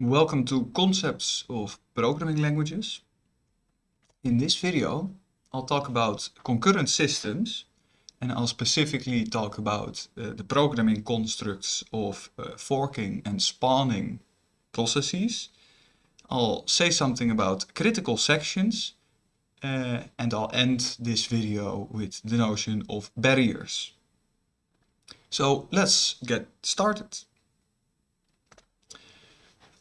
Welcome to Concepts of Programming Languages. In this video I'll talk about concurrent systems and I'll specifically talk about uh, the programming constructs of uh, forking and spawning processes. I'll say something about critical sections uh, and I'll end this video with the notion of barriers. So let's get started.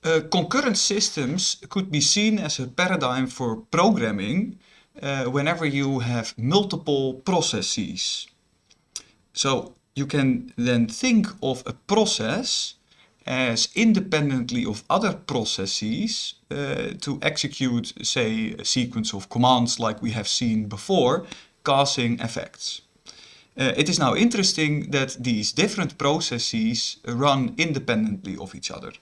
Uh, concurrent systems could be seen as a paradigm for programming uh, whenever you have multiple processes. So you can then think of a process as independently of other processes uh, to execute, say, a sequence of commands like we have seen before, causing effects. Uh, it is now interesting that these different processes run independently of each other.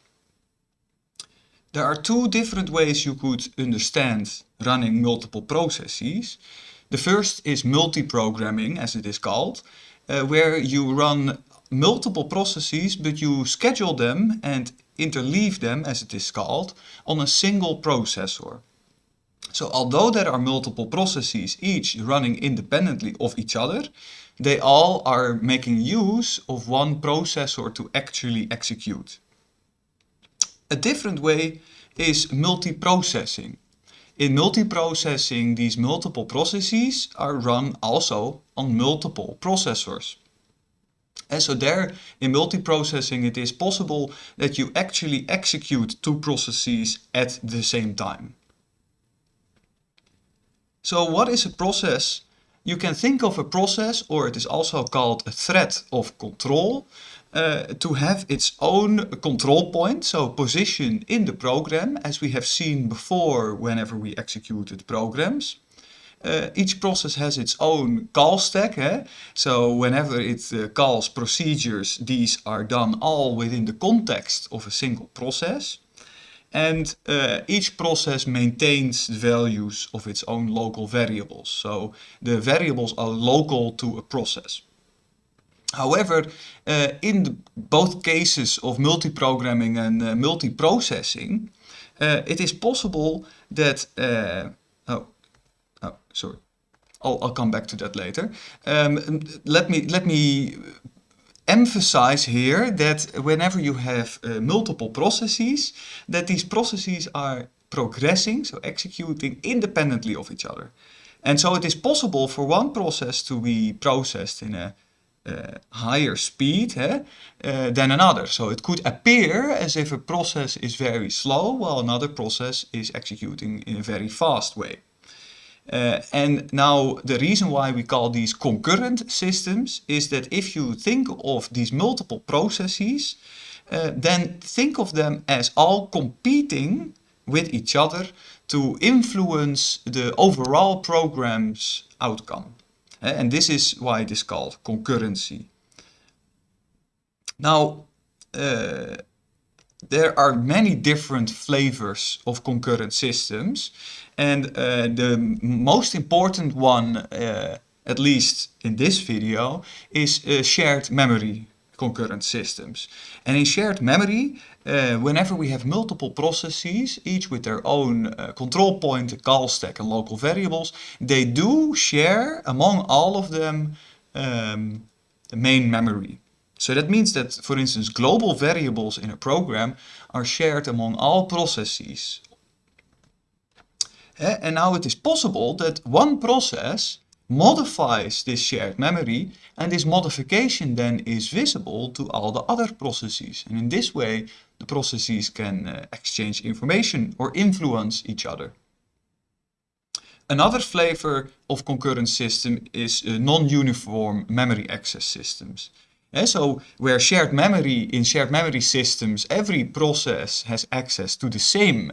There are two different ways you could understand running multiple processes. The first is multi-programming, as it is called, uh, where you run multiple processes, but you schedule them and interleave them, as it is called, on a single processor. So although there are multiple processes, each running independently of each other, they all are making use of one processor to actually execute. A different way is multiprocessing. In multiprocessing, these multiple processes are run also on multiple processors. And so there, in multiprocessing, it is possible that you actually execute two processes at the same time. So what is a process? You can think of a process, or it is also called a thread of control, uh, to have its own control point, so position in the program, as we have seen before whenever we executed programs. Uh, each process has its own call stack, eh? so whenever it uh, calls procedures, these are done all within the context of a single process. And uh, each process maintains the values of its own local variables. So the variables are local to a process. However, uh, in the, both cases of multiprogramming and uh, multiprocessing, uh, it is possible that, oh, oh, sorry, I'll, I'll come back to that later. Um, let me, let me emphasize here that whenever you have multiple processes, that these processes are progressing, so executing independently of each other. And so it is possible for one process to be processed in a higher speed uh, than another. So it could appear as if a process is very slow while another process is executing in a very fast way. Uh, and now the reason why we call these concurrent systems is that if you think of these multiple processes, uh, then think of them as all competing with each other to influence the overall program's outcome. And this is why it is called concurrency. Now, uh, there are many different flavors of concurrent systems. And uh, the most important one, uh, at least in this video, is shared memory concurrent systems. And in shared memory, uh, whenever we have multiple processes, each with their own uh, control point, call stack and local variables, they do share among all of them um, the main memory. So that means that, for instance, global variables in a program are shared among all processes. Uh, and now it is possible that one process modifies this shared memory and this modification then is visible to all the other processes. And in this way, the processes can uh, exchange information or influence each other. Another flavor of concurrent system is uh, non-uniform memory access systems. Yeah, so where shared memory, in shared memory systems, every process has access to the same,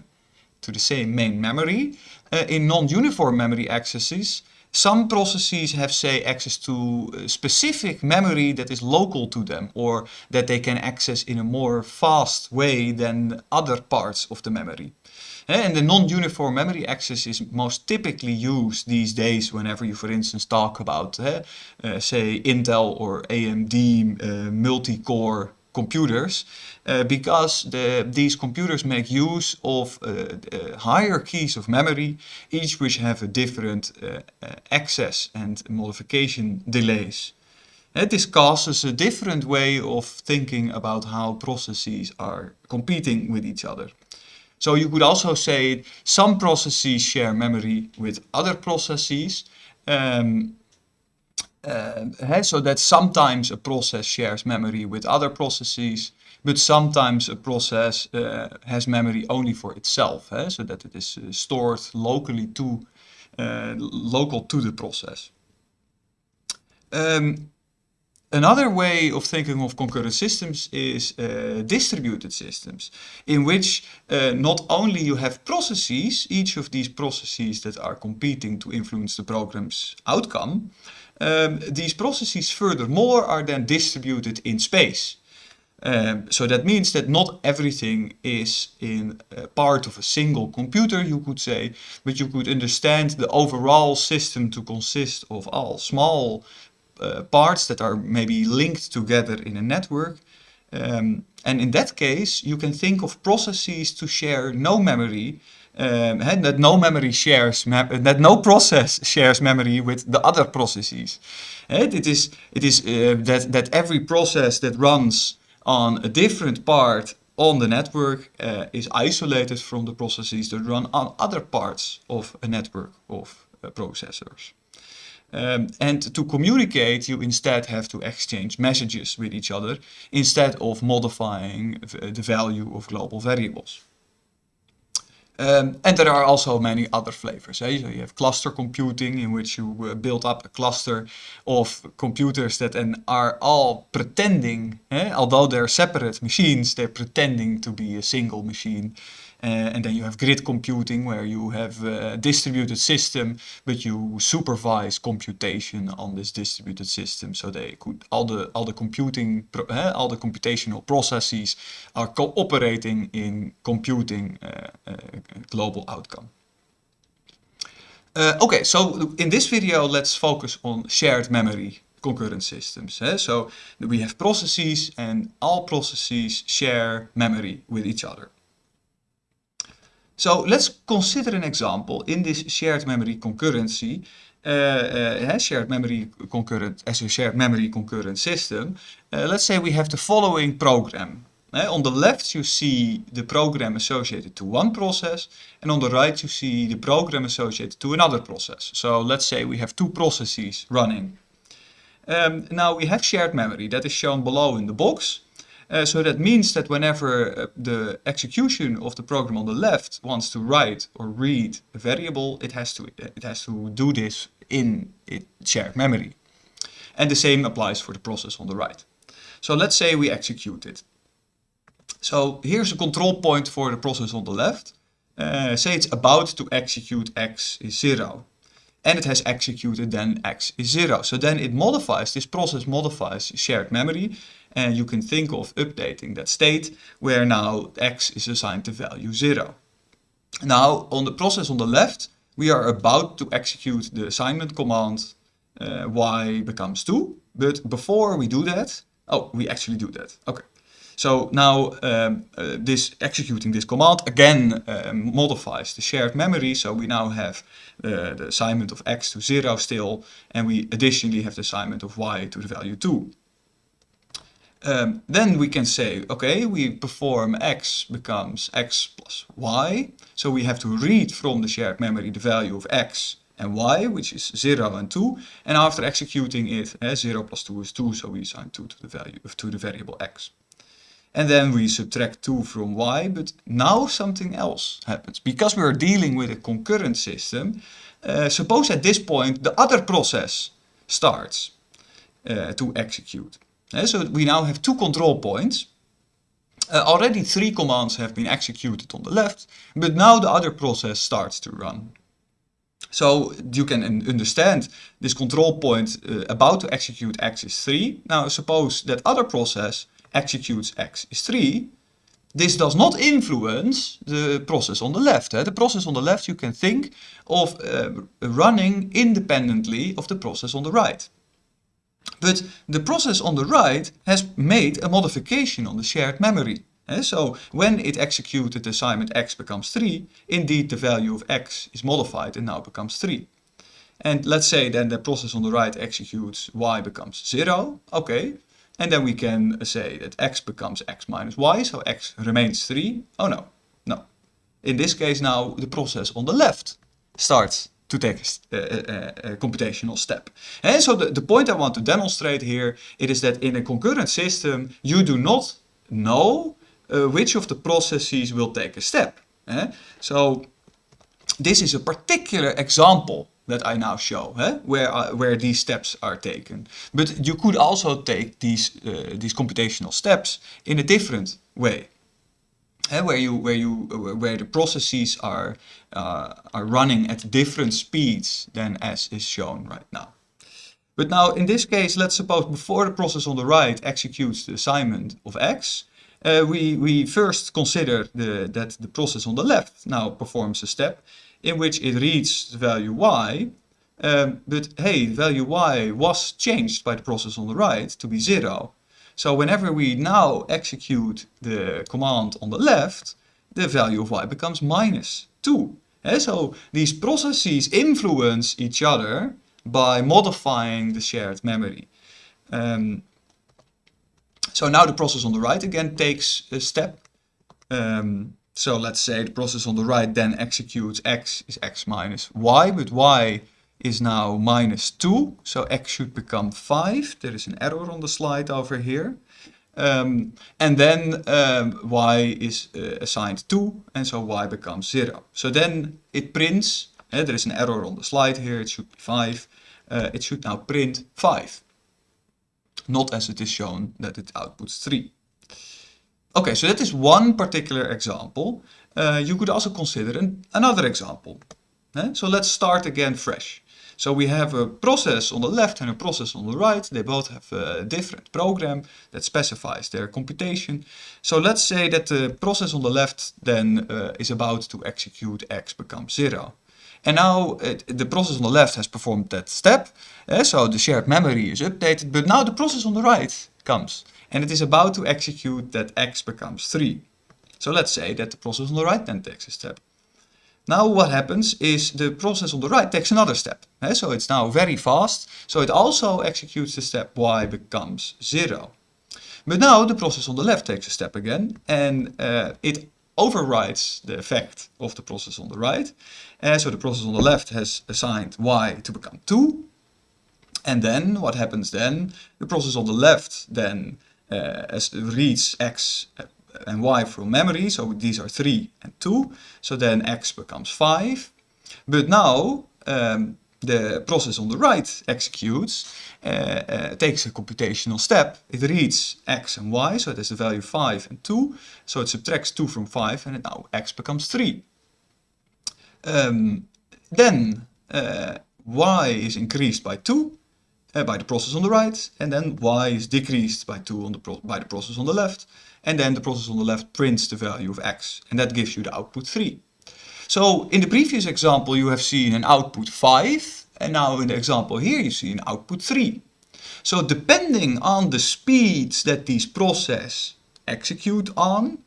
to the same main memory. Uh, in non-uniform memory accesses, some processes have, say, access to specific memory that is local to them or that they can access in a more fast way than other parts of the memory. And the non-uniform memory access is most typically used these days whenever you, for instance, talk about, uh, say, Intel or AMD uh, multi-core computers uh, because the, these computers make use of uh, hierarchies of memory, each which have a different uh, uh, access and modification delays. And this causes a different way of thinking about how processes are competing with each other. So you could also say some processes share memory with other processes. Um, uh, so that sometimes a process shares memory with other processes, but sometimes a process uh, has memory only for itself, eh? so that it is uh, stored locally to, local to the process. Um, Another way of thinking of concurrent systems is uh, distributed systems, in which uh, not only you have processes, each of these processes that are competing to influence the program's outcome, um, these processes furthermore are then distributed in space. Um, so that means that not everything is in uh, part of a single computer, you could say, but you could understand the overall system to consist of all small uh, parts that are maybe linked together in a network. Um, and in that case, you can think of processes to share no memory, um, that no memory shares, that no process shares memory with the other processes. And it is, it is uh, that, that every process that runs on a different part on the network uh, is isolated from the processes that run on other parts of a network of uh, processors. Um, and to communicate, you instead have to exchange messages with each other instead of modifying the value of global variables. Um, and there are also many other flavors. Eh? So you have cluster computing in which you uh, build up a cluster of computers that are all pretending, eh? although they're separate machines, they're pretending to be a single machine. Uh, and then you have grid computing where you have a distributed system, but you supervise computation on this distributed system. So they could all the all the computing uh, all the computational processes are cooperating in computing uh, global outcome. Uh, okay, so in this video, let's focus on shared memory concurrent systems. Eh? So we have processes and all processes share memory with each other. So let's consider an example in this shared memory concurrency, uh, uh, shared memory concurrent as a shared memory concurrent system. Uh, let's say we have the following program. on the left you see the program associated to one process and on the right you see the program associated to another process. So let's say we have two processes running. Um, now we have shared memory that is shown below in the box. Uh, so that means that whenever uh, the execution of the program on the left wants to write or read a variable, it has to it has to do this in shared memory. And the same applies for the process on the right. So let's say we execute it. So here's a control point for the process on the left. Uh, say it's about to execute x is 0 and it has executed then x is 0. So then it modifies, this process modifies shared memory and you can think of updating that state where now x is assigned the value 0. Now on the process on the left we are about to execute the assignment command uh, y becomes 2 but before we do that, oh we actually do that, okay. So now um, uh, this executing this command again uh, modifies the shared memory. So we now have uh, the assignment of x to 0 still, and we additionally have the assignment of y to the value 2. Um, then we can say, okay, we perform x becomes x plus y. So we have to read from the shared memory the value of x and y, which is 0 and 2. And after executing it, uh, 0 plus 2 is 2, so we assign 2 to the value of to the variable x. And then we subtract 2 from y, but now something else happens. Because we are dealing with a concurrent system, uh, suppose at this point the other process starts uh, to execute. So we now have two control points. Uh, already three commands have been executed on the left, but now the other process starts to run. So you can understand this control point uh, about to execute x is 3. Now suppose that other process executes x is 3, this does not influence the process on the left. The process on the left you can think of uh, running independently of the process on the right. But the process on the right has made a modification on the shared memory. Eh, so when it executed the assignment x becomes 3, indeed the value of x is modified and now becomes 3. And let's say then the process on the right executes y becomes 0, okay. And then we can say that x becomes x minus y, so x remains 3. Oh no, no. In this case now the process on the left starts to take a, a, a, computational step. And so the, the point I want to demonstrate here, it is that in a concurrent system you do not know uh, which of the processes will take a step. Eh? So this is a particular example that I now show, eh? where, uh, where these steps are taken. But you could also take these, uh, these computational steps in a different way. Where, you, where, you, where the processes are, uh, are running at different speeds than as is shown right now. But now in this case, let's suppose before the process on the right executes the assignment of x, uh, we, we first consider the, that the process on the left now performs a step in which it reads the value y, um, but hey, the value y was changed by the process on the right to be 0. So whenever we now execute the command on the left, the value of y becomes minus 2. Eh, so these processes influence each other by modifying the shared memory. Um, so now the process on the right again takes a step. Um, so let's say the process on the right then executes x is x minus y, but y is now minus 2, so x should become 5. There is an error on the slide over here. Um, and then um, y is uh, assigned 2, and so y becomes 0. So then it prints, uh, there is an error on the slide here, it should be 5. Uh, it should now print 5 not as it is shown that it outputs 3. Okay, so that is one particular example. Uh, you could also consider an, another example. Eh? So let's start again fresh. So we have a process on the left and a process on the right. They both have a different program that specifies their computation. So let's say that the process on the left then uh, is about to execute x becomes 0. And now it, the process on the left has performed that step. Uh, so the shared memory is updated. But now the process on the right comes. And it is about to execute that x becomes 3. So let's say that the process on the right then takes a step. Now what happens is the process on the right takes another step. So it's now very fast. So it also executes the step y becomes 0. But now the process on the left takes a step again and uh, it overrides the effect of the process on the right. Uh, so the process on the left has assigned y to become 2. And then what happens then? The process on the left then uh, reads x and y from memory. So these are 3 and 2. So then x becomes 5. But now um, the process on the right executes, uh, uh, takes a computational step. It reads x and y, so it has the value 5 and 2. So it subtracts 2 from 5 and now x becomes 3. Um, then uh, y is increased by 2 uh, by the process on the right, and then y is decreased by 2 on the by the process on the left, and then the process on the left prints the value of x, and that gives you the output 3. So in the previous example you have seen an output 5 and now in the example here you see an output 3. So depending on the speeds that these processes execute on,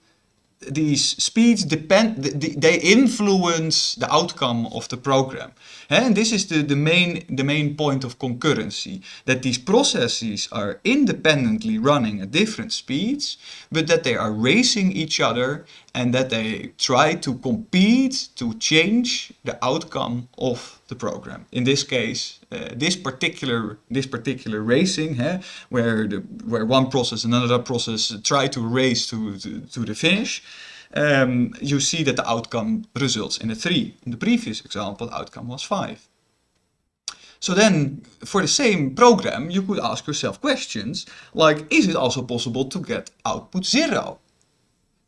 these speeds depend, they influence the outcome of the program. And this is the, the, main, the main point of concurrency, that these processes are independently running at different speeds, but that they are racing each other and that they try to compete to change the outcome of the program. In this case, uh, this particular this particular racing, where the where one process and another process try to race to, to, to the finish, um, you see that the outcome results in a 3. In the previous example, the outcome was 5. So then, for the same program, you could ask yourself questions like, is it also possible to get output 0?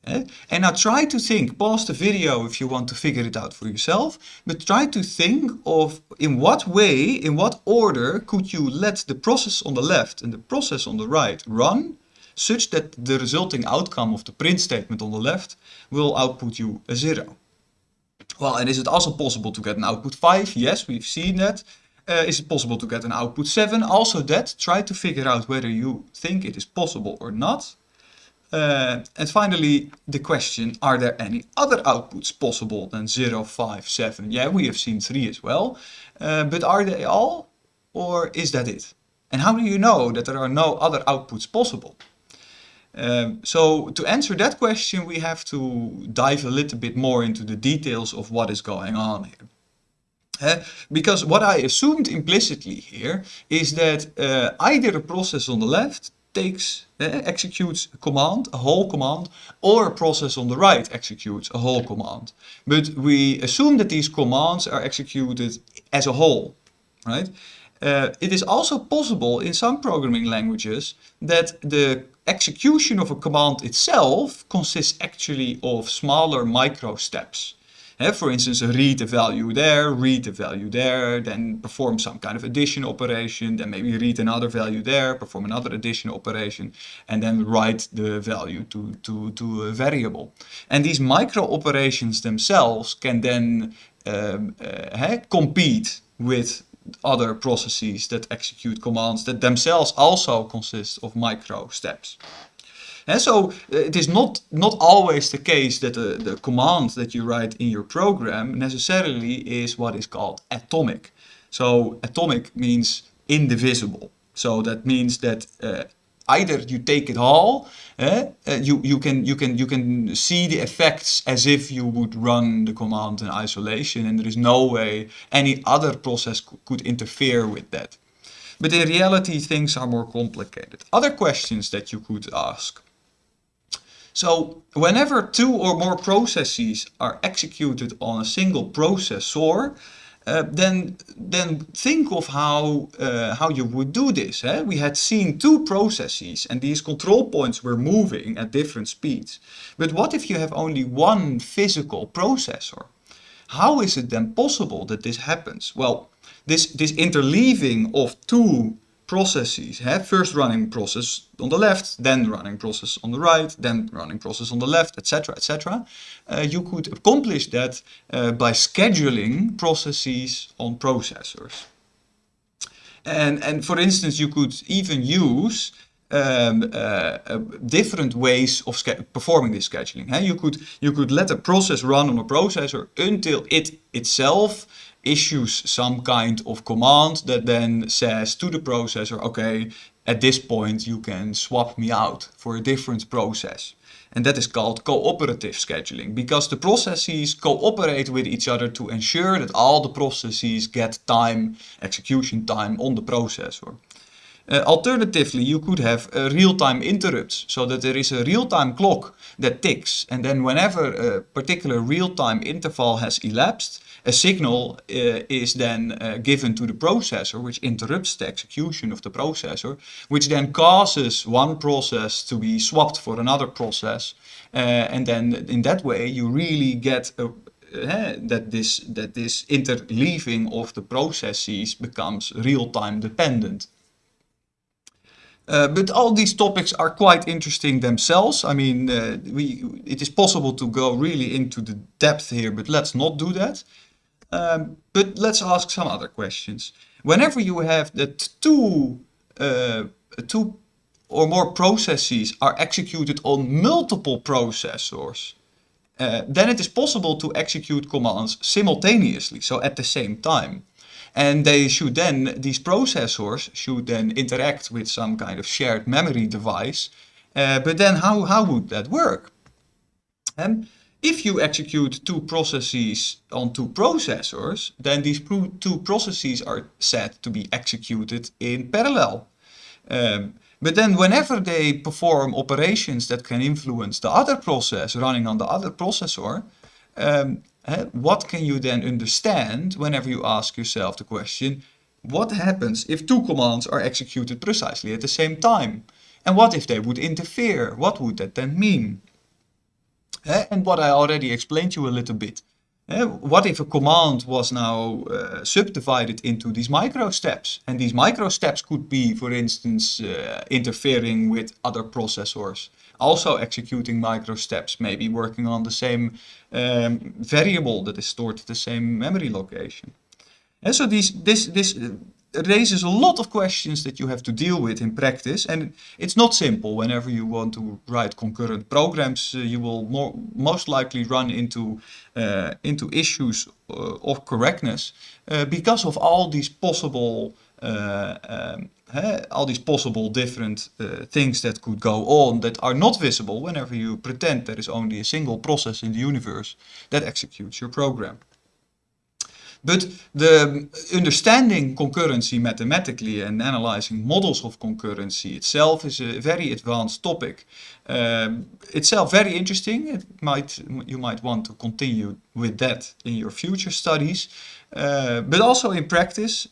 Eh? And now try to think, pause the video if you want to figure it out for yourself, but try to think of in what way, in what order could you let the process on the left and the process on the right run such that the resulting outcome of the print statement on the left will output you a 0. Well, and is it also possible to get an output 5? Yes, we've seen that. Uh, is it possible to get an output 7? Also that, try to figure out whether you think it is possible or not. Uh, and finally, the question, are there any other outputs possible than 0, 5, 7? Yeah, we have seen 3 as well. Uh, but are they all? Or is that it? And how do you know that there are no other outputs possible? Um, so to answer that question, we have to dive a little bit more into the details of what is going on here. Uh, because what I assumed implicitly here is that uh, either a process on the left takes, uh, executes a command, a whole command, or a process on the right executes a whole command. But we assume that these commands are executed as a whole, right? Uh, it is also possible in some programming languages that the execution of a command itself consists actually of smaller micro steps. For instance, read a value there, read a value there, then perform some kind of addition operation, then maybe read another value there, perform another addition operation, and then write the value to, to, to a variable. And these micro operations themselves can then um, uh, compete with other processes that execute commands that themselves also consist of micro steps. And so uh, it is not, not always the case that the, the command that you write in your program necessarily is what is called atomic. So atomic means indivisible. So that means that uh, either you take it all, eh, uh, you, you, can, you, can, you can see the effects as if you would run the command in isolation and there is no way any other process could interfere with that. But in reality things are more complicated. Other questions that you could ask. So whenever two or more processes are executed on a single processor, uh, then then think of how uh, how you would do this. Eh? We had seen two processes and these control points were moving at different speeds. But what if you have only one physical processor? How is it then possible that this happens? Well, this, this interleaving of two processes. Have first running process on the left, then running process on the right, then running process on the left, etc. etc. Uh, you could accomplish that uh, by scheduling processes on processors. And, and for instance, you could even use um, uh, uh different ways of performing this scheduling. You, could, you could let a process run on a processor until it itself issues some kind of command that then says to the processor, okay, at this point you can swap me out for a different process. And that is called cooperative scheduling because the processes cooperate with each other to ensure that all the processes get time, execution time on the processor. Uh, alternatively, you could have uh, real-time interrupts so that there is a real-time clock that ticks and then whenever a particular real-time interval has elapsed, a signal uh, is then given to the processor, which interrupts the execution of the processor, which then causes one process to be swapped for another process. And then in that way, you really get a, uh, that this that this interleaving of the processes becomes real-time dependent. Uh, but all these topics are quite interesting themselves. I mean, uh, we, it is possible to go really into the depth here, but let's not do that. Um, but let's ask some other questions. Whenever you have that two, uh, two or more processes are executed on multiple processors, uh, then it is possible to execute commands simultaneously, so at the same time. And they should then, these processors should then interact with some kind of shared memory device. Uh, but then how, how would that work? Um, if you execute two processes on two processors, then these two processes are said to be executed in parallel. Um, but then whenever they perform operations that can influence the other process running on the other processor, um, what can you then understand whenever you ask yourself the question, what happens if two commands are executed precisely at the same time? And what if they would interfere? What would that then mean? and what I already explained to you a little bit. what if a command was now uh, subdivided into these micro steps? And these micro steps could be, for instance, uh, interfering with other processors. Also executing micro steps, maybe working on the same um, variable that is stored at the same memory location. And so these, this, this raises a lot of questions that you have to deal with in practice and it's not simple whenever you want to write concurrent programs uh, you will more most likely run into uh, into issues uh, of correctness uh, because of all these possible um, all these possible different uh, things that could go on that are not visible whenever you pretend there is only a single process in the universe that executes your program. But the understanding concurrency mathematically and analyzing models of concurrency itself is a very advanced topic. Um, itself very interesting. It might you might want to continue with that in your future studies, uh, but also in practice.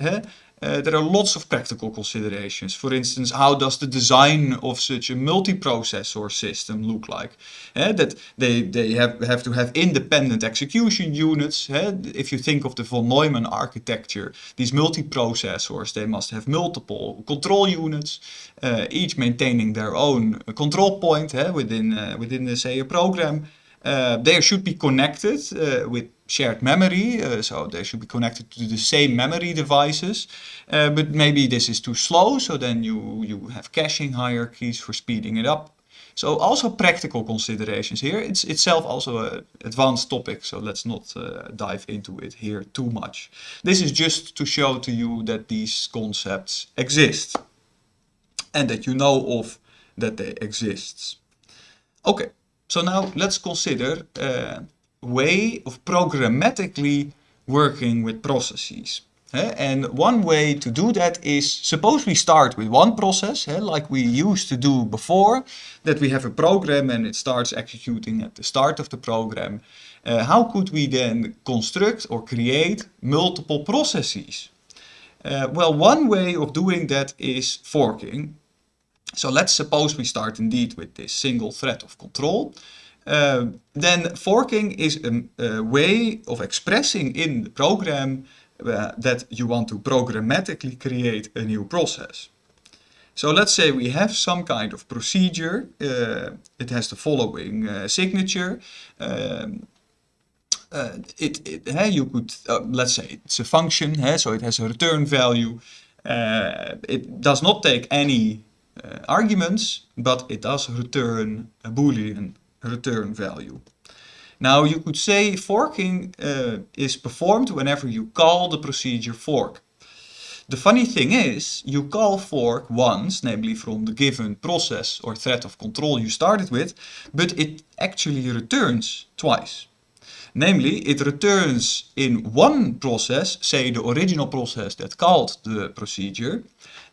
Uh, there are lots of practical considerations. For instance, how does the design of such a multiprocessor system look like? Uh, that they, they have, have to have independent execution units. Uh, if you think of the von Neumann architecture, these multiprocessors, they must have multiple control units, each maintaining their own control point within, within the, say, a program. Uh, they should be connected uh, with shared memory, uh, so they should be connected to the same memory devices. Uh, but maybe this is too slow, so then you, you have caching hierarchies for speeding it up. So also practical considerations here. It's itself also an advanced topic, so let's not uh, dive into it here too much. This is just to show to you that these concepts exist and that you know of that they exist. Okay, so now let's consider a way of programmatically working with processes. And one way to do that is, suppose we start with one process, like we used to do before, that we have a program and it starts executing at the start of the program. Uh, how could we then construct or create multiple processes? Uh, well, one way of doing that is forking. So let's suppose we start indeed with this single thread of control. Uh, then forking is a, a, way of expressing in the program uh, that you want to programmatically create a new process. So let's say we have some kind of procedure. Uh, it has the following uh, signature. Um, it, it hey, you could, let's say it's a function, hey, so it has a return value. it does not take any arguments, but it does return a boolean return value. Now you could say forking uh, is performed whenever you call the procedure fork. The funny thing is, you call fork once, namely from the given process or thread of control you started with, but it actually returns twice. Namely, it returns in one process, say the original process that called the procedure,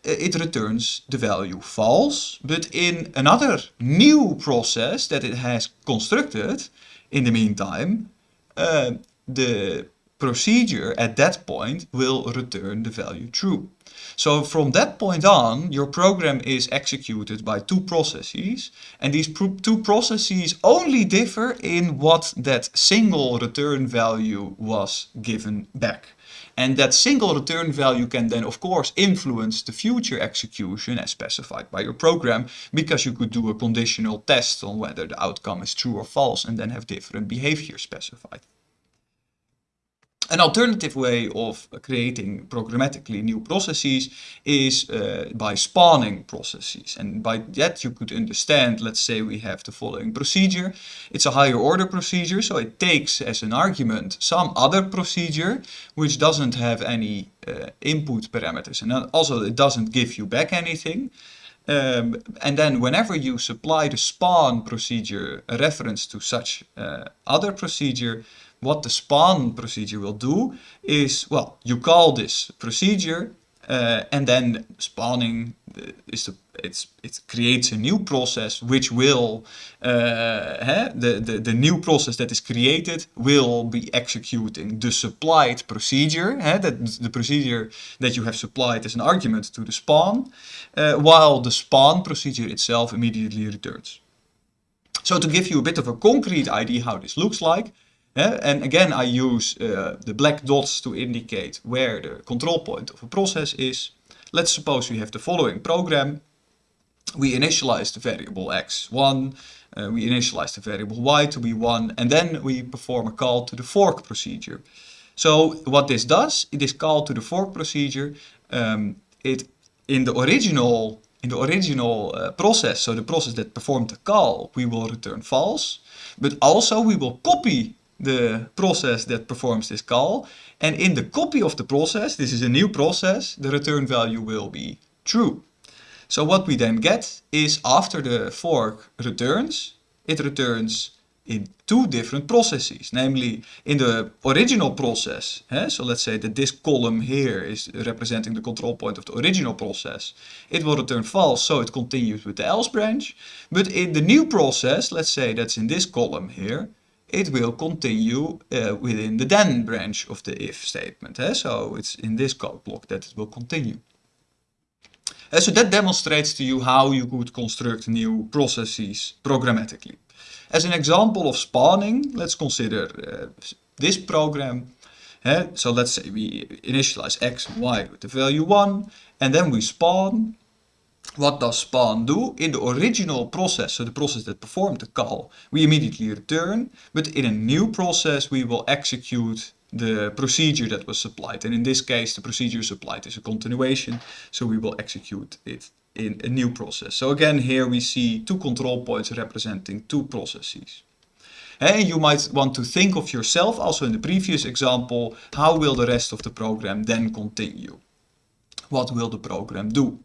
it returns the value false, but in another new process that it has constructed, in the meantime, uh, the procedure at that point will return the value true. So from that point on, your program is executed by two processes. And these two processes only differ in what that single return value was given back. And that single return value can then of course influence the future execution as specified by your program because you could do a conditional test on whether the outcome is true or false and then have different behavior specified. An alternative way of creating programmatically new processes is uh, by spawning processes. And by that you could understand, let's say we have the following procedure. It's a higher order procedure, so it takes as an argument some other procedure which doesn't have any uh, input parameters. And also it doesn't give you back anything. Um, and then whenever you supply the spawn procedure a reference to such uh, other procedure, what the spawn procedure will do is, well, you call this procedure uh, and then spawning uh, is the, it's, it creates a new process which will, uh, the, the, the new process that is created will be executing the supplied procedure, that the procedure that you have supplied as an argument to the spawn, uh, while the spawn procedure itself immediately returns. So to give you a bit of a concrete idea how this looks like, And again, I use uh, the black dots to indicate where the control point of a process is. Let's suppose we have the following program. We initialize the variable x1, uh, we initialize the variable y to be 1, and then we perform a call to the fork procedure. So what this does, it is called to the fork procedure. Um, it in the original in the original uh, process, so the process that performed the call, we will return false. But also we will copy the process that performs this call. And in the copy of the process, this is a new process, the return value will be true. So what we then get is after the fork returns, it returns in two different processes, namely in the original process. Eh? So let's say that this column here is representing the control point of the original process. It will return false, so it continues with the else branch. But in the new process, let's say that's in this column here, it will continue uh, within the then branch of the if statement. Eh? So it's in this code block that it will continue. Uh, so that demonstrates to you how you could construct new processes programmatically. As an example of spawning, let's consider uh, this program. Uh, so let's say we initialize x and y with the value 1 and then we spawn. What does spawn do? In the original process, so the process that performed the call, we immediately return, but in a new process we will execute the procedure that was supplied. And in this case, the procedure supplied is a continuation, so we will execute it in a new process. So again, here we see two control points representing two processes. And you might want to think of yourself, also in the previous example, how will the rest of the program then continue? What will the program do?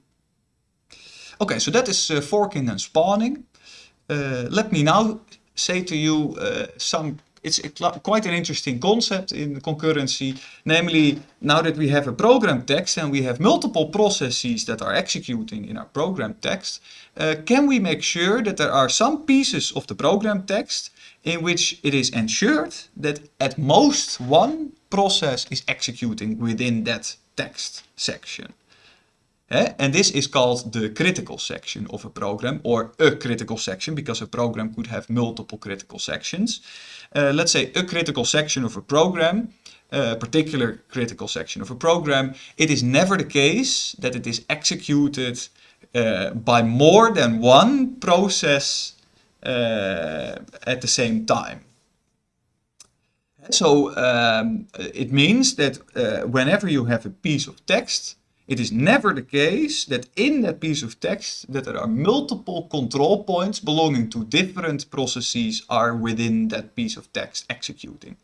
Okay, so that is uh, forking and spawning. Uh, let me now say to you uh, some it's quite an interesting concept in concurrency. Namely, now that we have a program text and we have multiple processes that are executing in our program text, can we make sure that there are some pieces of the program text in which it is ensured that at most one process is executing within that text section. And this is called the critical section of a program or a critical section because a program could have multiple critical sections. Uh, let's say a critical section of a program, a particular critical section of a program, it is never the case that it is executed uh, by more than one process uh, at the same time. So um, it means that uh, whenever you have a piece of text, it is never the case that in that piece of text that there are multiple control points belonging to different processes are within that piece of text executing.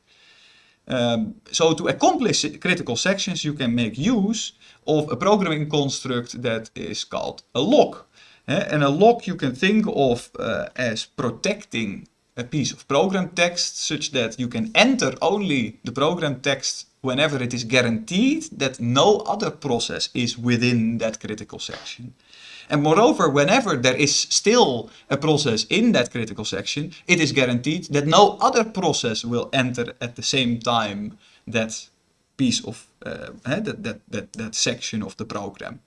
Um, so to accomplish critical sections you can make use of a programming construct that is called a lock. Uh, and a lock you can think of uh, as protecting a piece of program text such that you can enter only the program text whenever it is guaranteed that no other process is within that critical section. And moreover, whenever there is still a process in that critical section, it is guaranteed that no other process will enter at the same time that piece of uh, that, that, that, that section of the program.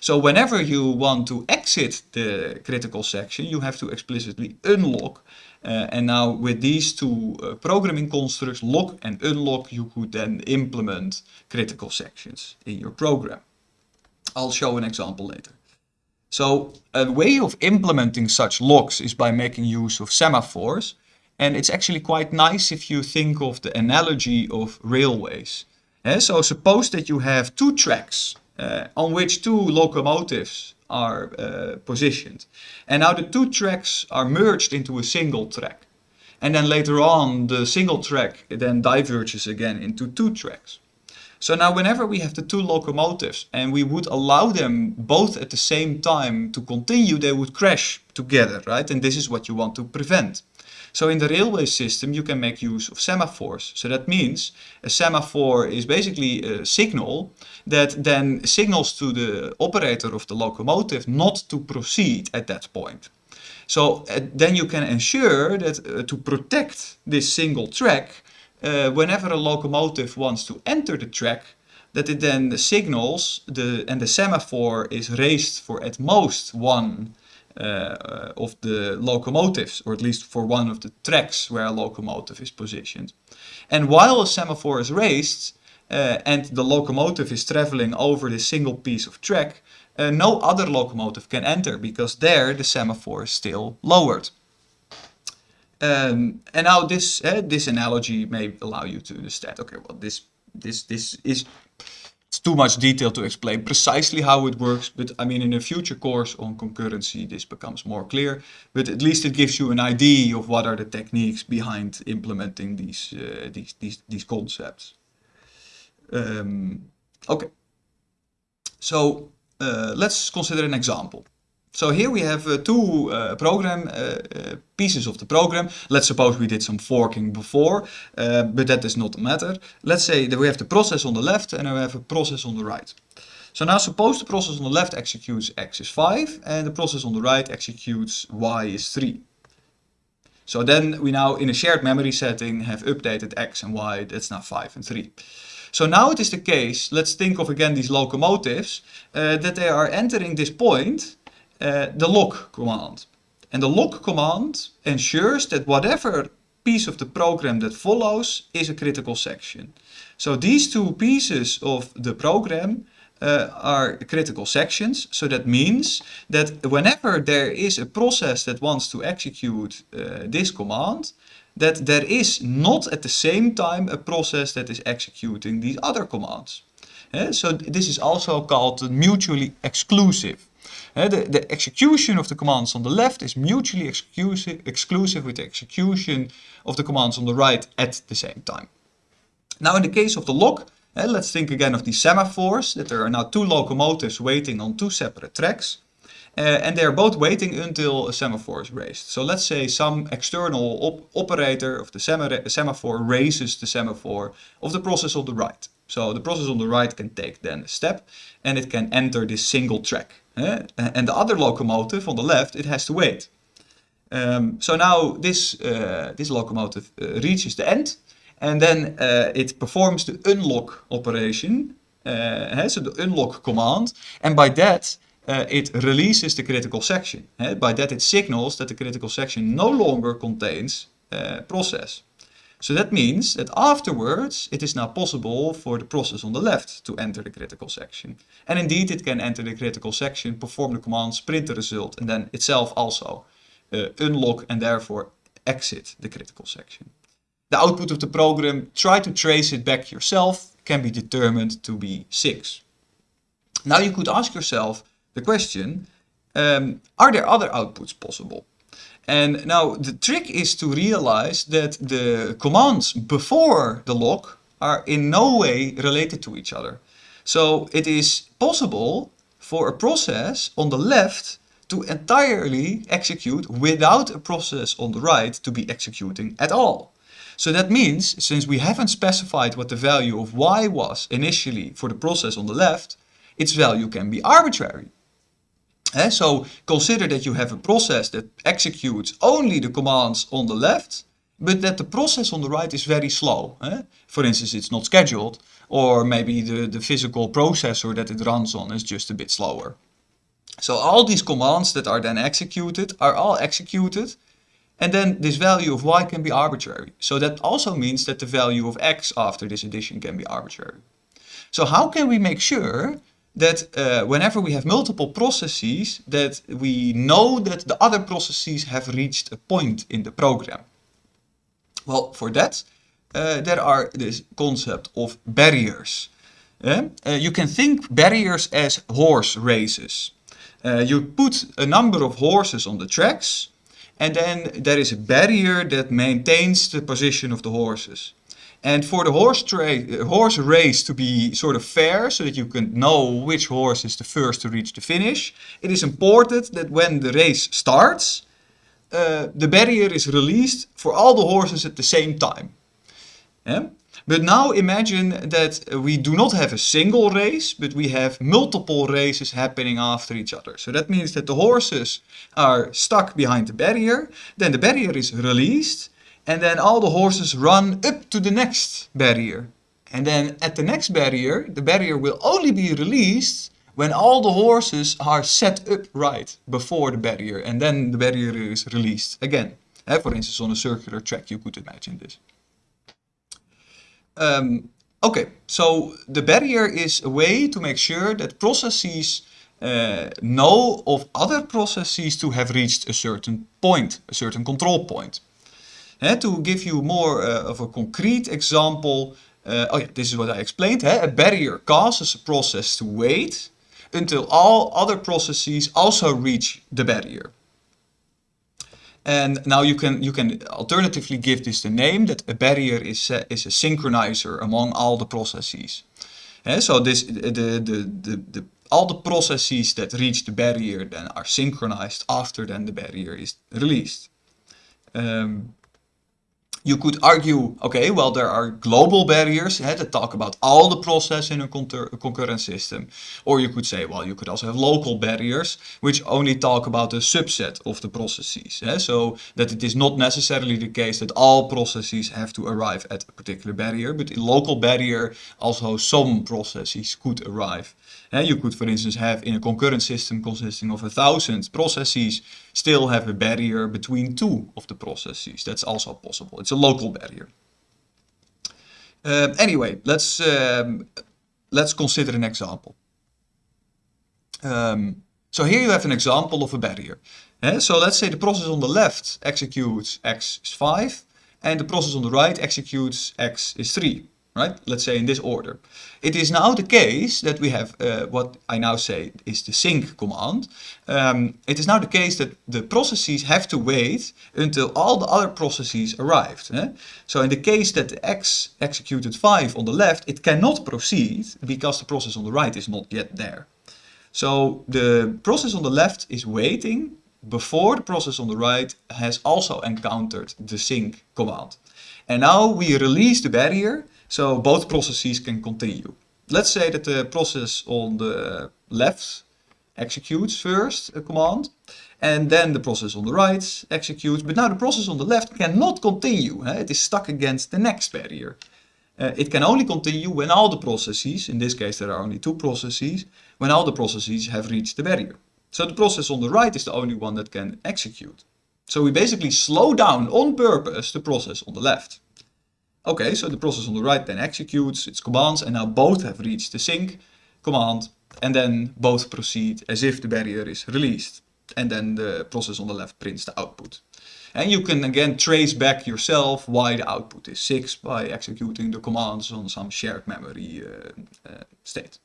So whenever you want to exit the critical section, you have to explicitly unlock uh, and now with these two uh, programming constructs, lock and unlock, you could then implement critical sections in your program. I'll show an example later. So a way of implementing such locks is by making use of semaphores. And it's actually quite nice if you think of the analogy of railways. Uh, so suppose that you have two tracks uh, on which two locomotives are uh, positioned. And now the two tracks are merged into a single track. And then later on the single track then diverges again into two tracks. So now whenever we have the two locomotives and we would allow them both at the same time to continue, they would crash together, right? And this is what you want to prevent. So in the railway system, you can make use of semaphores. So that means a semaphore is basically a signal that then signals to the operator of the locomotive not to proceed at that point. So uh, then you can ensure that uh, to protect this single track, uh, whenever a locomotive wants to enter the track, that it then signals the and the semaphore is raised for at most one uh, of the locomotives, or at least for one of the tracks where a locomotive is positioned. And while a semaphore is raised uh, and the locomotive is traveling over this single piece of track, uh, no other locomotive can enter because there the semaphore is still lowered. Um, and now this, uh, this analogy may allow you to understand, okay, well this this this is too much detail to explain precisely how it works, but I mean in a future course on concurrency this becomes more clear, but at least it gives you an idea of what are the techniques behind implementing these uh, these, these these concepts. Um, okay, so uh, let's consider an example. So here we have uh, two uh, program uh, uh, pieces of the program. Let's suppose we did some forking before, uh, but that does not matter. Let's say that we have the process on the left and we have a process on the right. So now suppose the process on the left executes x is 5 and the process on the right executes y is 3. So then we now in a shared memory setting have updated x and y, that's now 5 and 3. So now it is the case, let's think of again these locomotives, uh, that they are entering this point uh, the lock command. And the lock command ensures that whatever piece of the program that follows is a critical section. So these two pieces of the program uh, are critical sections. So that means that whenever there is a process that wants to execute uh, this command, that there is not at the same time a process that is executing these other commands. Uh, so this is also called mutually exclusive. The, the execution of the commands on the left is mutually exclusive, exclusive with the execution of the commands on the right at the same time. Now in the case of the lock, let's think again of these semaphores, that there are now two locomotives waiting on two separate tracks. Uh, and they are both waiting until a semaphore is raised. So let's say some external op operator of the semaphore raises the semaphore of the process on the right. So the process on the right can take then a step and it can enter this single track. Uh, and the other locomotive on the left, it has to wait. Um, so now this, uh, this locomotive uh, reaches the end and then uh, it performs the unlock operation, so the unlock command, and by that it releases the critical section. by that it signals that the critical section no longer contains process. So that means that afterwards it is now possible for the process on the left to enter the critical section. And indeed it can enter the critical section, perform the commands, print the result and then itself also uh, unlock and therefore exit the critical section. The output of the program, try to trace it back yourself, can be determined to be 6. Now you could ask yourself the question, um, are there other outputs possible? And now the trick is to realize that the commands before the lock are in no way related to each other. So it is possible for a process on the left to entirely execute without a process on the right to be executing at all. So that means, since we haven't specified what the value of y was initially for the process on the left, its value can be arbitrary. So consider that you have a process that executes only the commands on the left, but that the process on the right is very slow. For instance, it's not scheduled, or maybe the, the physical processor that it runs on is just a bit slower. So all these commands that are then executed are all executed, and then this value of y can be arbitrary. So that also means that the value of x after this addition can be arbitrary. So how can we make sure that uh, whenever we have multiple processes, that we know that the other processes have reached a point in the program. Well, for that, uh, there are this concept of barriers. Uh, you can think barriers as horse races. Uh, you put a number of horses on the tracks, and then there is a barrier that maintains the position of the horses. And for the horse, horse race to be sort of fair, so that you can know which horse is the first to reach the finish, it is important that when the race starts, uh, the barrier is released for all the horses at the same time. Yeah? But now imagine that we do not have a single race, but we have multiple races happening after each other. So that means that the horses are stuck behind the barrier, then the barrier is released, and then all the horses run up to the next barrier. And then at the next barrier, the barrier will only be released when all the horses are set up right before the barrier. And then the barrier is released again. For instance, on a circular track, you could imagine this. Um, okay, so the barrier is a way to make sure that processes uh, know of other processes to have reached a certain point, a certain control point. To give you more uh, of a concrete example, uh, oh yeah, this is what I explained. A barrier causes a process to wait until all other processes also reach the barrier. And now you can you can alternatively give this the name that a barrier is a, is a synchronizer among all the processes. And so this the, the, the, the, all the processes that reach the barrier then are synchronized after then the barrier is released. Um, you could argue, okay, well, there are global barriers eh, that talk about all the process in a concurrent system. Or you could say, well, you could also have local barriers, which only talk about a subset of the processes. Eh? So that it is not necessarily the case that all processes have to arrive at a particular barrier, but in local barrier, also some processes could arrive. You could, for instance, have in a concurrent system consisting of a thousand processes, still have a barrier between two of the processes. That's also possible. It's a local barrier. Uh, anyway, let's um, let's consider an example. Um, so here you have an example of a barrier. So let's say the process on the left executes x is 5 and the process on the right executes x is 3 right? Let's say in this order. It is now the case that we have uh, what I now say is the sync command. Um, it is now the case that the processes have to wait until all the other processes arrived. Eh? So in the case that the x executed 5 on the left, it cannot proceed because the process on the right is not yet there. So the process on the left is waiting before the process on the right has also encountered the sync command. And now we release the barrier so both processes can continue. Let's say that the process on the left executes first a command and then the process on the right executes. But now the process on the left cannot continue. Eh? It is stuck against the next barrier. Uh, it can only continue when all the processes, in this case there are only two processes, when all the processes have reached the barrier. So the process on the right is the only one that can execute. So we basically slow down on purpose the process on the left. Okay, so the process on the right then executes its commands and now both have reached the sync command and then both proceed as if the barrier is released. And then the process on the left prints the output. And you can again trace back yourself why the output is 6 by executing the commands on some shared memory uh, uh, state.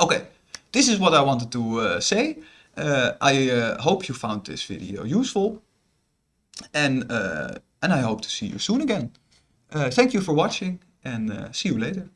Okay, this is what I wanted to uh, say. Uh, I uh, hope you found this video useful. And, uh, and I hope to see you soon again. Uh, thank you for watching and uh, see you later.